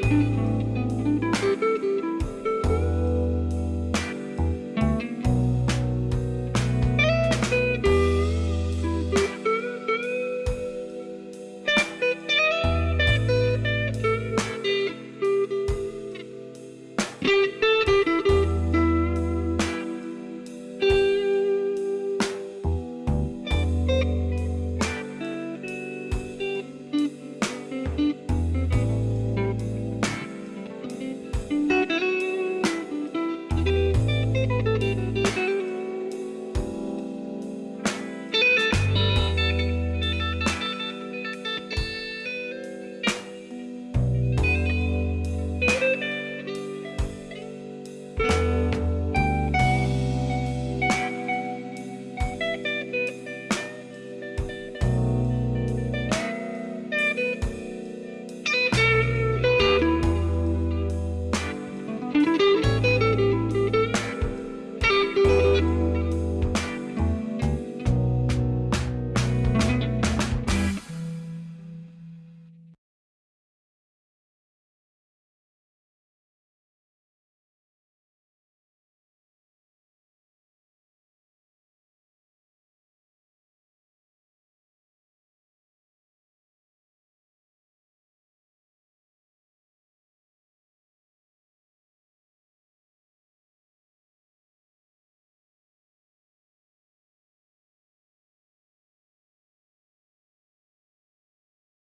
Música